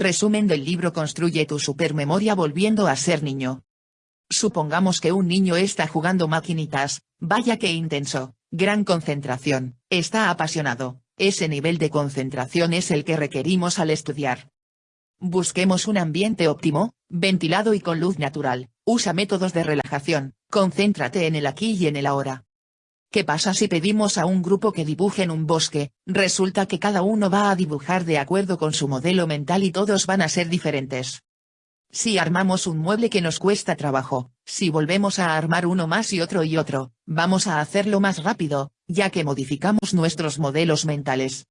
Resumen del libro Construye tu supermemoria volviendo a ser niño. Supongamos que un niño está jugando maquinitas, vaya que intenso, gran concentración, está apasionado, ese nivel de concentración es el que requerimos al estudiar. Busquemos un ambiente óptimo, ventilado y con luz natural, usa métodos de relajación, concéntrate en el aquí y en el ahora. ¿Qué pasa si pedimos a un grupo que dibujen un bosque? Resulta que cada uno va a dibujar de acuerdo con su modelo mental y todos van a ser diferentes. Si armamos un mueble que nos cuesta trabajo, si volvemos a armar uno más y otro y otro, vamos a hacerlo más rápido, ya que modificamos nuestros modelos mentales.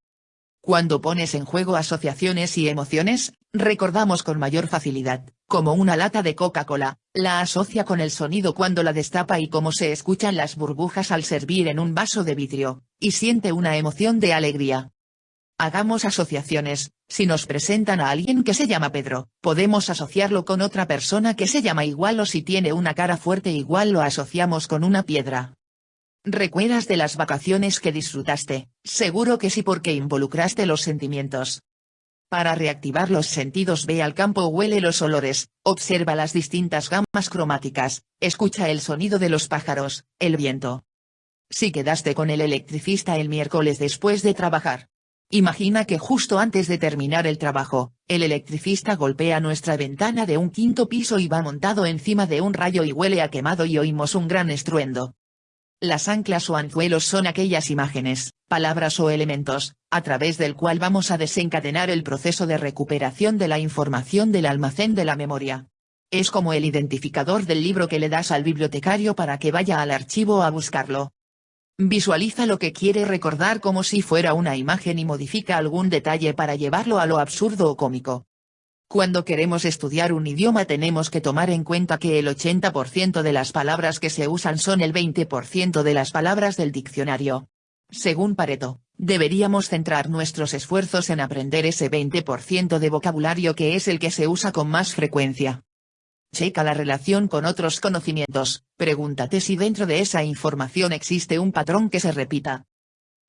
Cuando pones en juego asociaciones y emociones, recordamos con mayor facilidad, como una lata de Coca-Cola, la asocia con el sonido cuando la destapa y cómo se escuchan las burbujas al servir en un vaso de vidrio, y siente una emoción de alegría. Hagamos asociaciones, si nos presentan a alguien que se llama Pedro, podemos asociarlo con otra persona que se llama igual o si tiene una cara fuerte igual lo asociamos con una piedra. ¿Recuerdas de las vacaciones que disfrutaste? Seguro que sí porque involucraste los sentimientos. Para reactivar los sentidos ve al campo huele los olores, observa las distintas gamas cromáticas, escucha el sonido de los pájaros, el viento. Si quedaste con el electricista el miércoles después de trabajar. Imagina que justo antes de terminar el trabajo, el electricista golpea nuestra ventana de un quinto piso y va montado encima de un rayo y huele a quemado y oímos un gran estruendo. Las anclas o anzuelos son aquellas imágenes, palabras o elementos, a través del cual vamos a desencadenar el proceso de recuperación de la información del almacén de la memoria. Es como el identificador del libro que le das al bibliotecario para que vaya al archivo a buscarlo. Visualiza lo que quiere recordar como si fuera una imagen y modifica algún detalle para llevarlo a lo absurdo o cómico. Cuando queremos estudiar un idioma tenemos que tomar en cuenta que el 80% de las palabras que se usan son el 20% de las palabras del diccionario. Según Pareto, deberíamos centrar nuestros esfuerzos en aprender ese 20% de vocabulario que es el que se usa con más frecuencia. Checa la relación con otros conocimientos, pregúntate si dentro de esa información existe un patrón que se repita,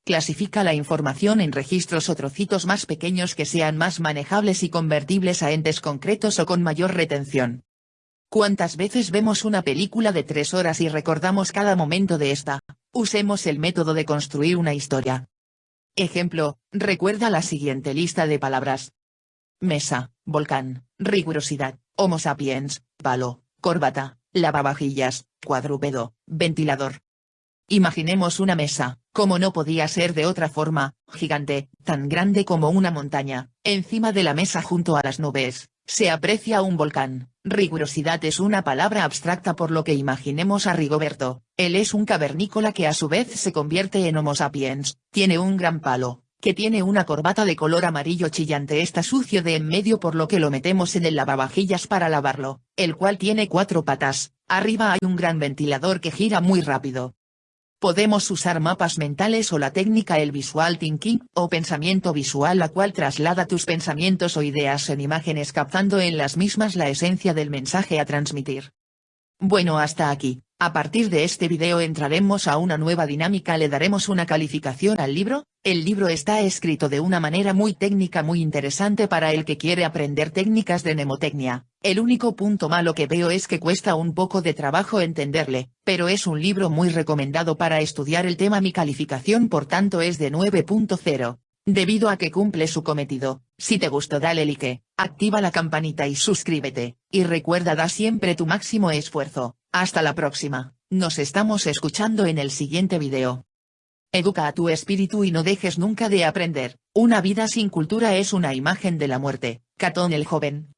Clasifica la información en registros o trocitos más pequeños que sean más manejables y convertibles a entes concretos o con mayor retención. ¿Cuántas veces vemos una película de tres horas y recordamos cada momento de esta? Usemos el método de construir una historia. Ejemplo, recuerda la siguiente lista de palabras. Mesa, volcán, rigurosidad, homo sapiens, palo, corbata, lavavajillas, cuadrúpedo, ventilador. Imaginemos una mesa, como no podía ser de otra forma, gigante, tan grande como una montaña, encima de la mesa junto a las nubes, se aprecia un volcán. Rigurosidad es una palabra abstracta por lo que imaginemos a Rigoberto, él es un cavernícola que a su vez se convierte en Homo sapiens, tiene un gran palo, que tiene una corbata de color amarillo chillante. Está sucio de en medio por lo que lo metemos en el lavavajillas para lavarlo, el cual tiene cuatro patas, arriba hay un gran ventilador que gira muy rápido, Podemos usar mapas mentales o la técnica el visual thinking, o pensamiento visual la cual traslada tus pensamientos o ideas en imágenes captando en las mismas la esencia del mensaje a transmitir. Bueno hasta aquí, a partir de este video entraremos a una nueva dinámica le daremos una calificación al libro, el libro está escrito de una manera muy técnica muy interesante para el que quiere aprender técnicas de mnemotecnia, el único punto malo que veo es que cuesta un poco de trabajo entenderle, pero es un libro muy recomendado para estudiar el tema mi calificación por tanto es de 9.0. Debido a que cumple su cometido, si te gustó dale like, activa la campanita y suscríbete, y recuerda da siempre tu máximo esfuerzo, hasta la próxima, nos estamos escuchando en el siguiente video. Educa a tu espíritu y no dejes nunca de aprender, una vida sin cultura es una imagen de la muerte, Catón el joven.